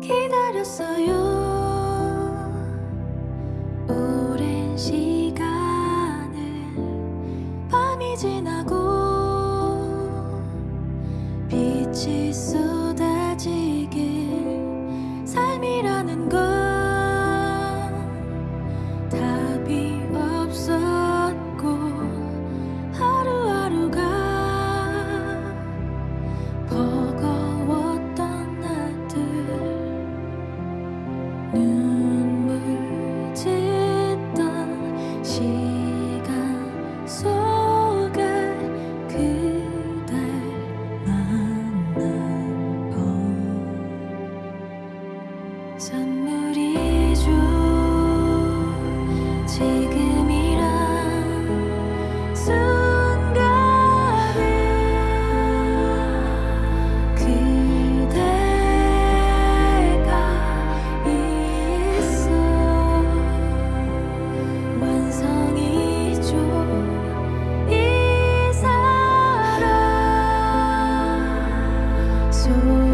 기다렸어요 so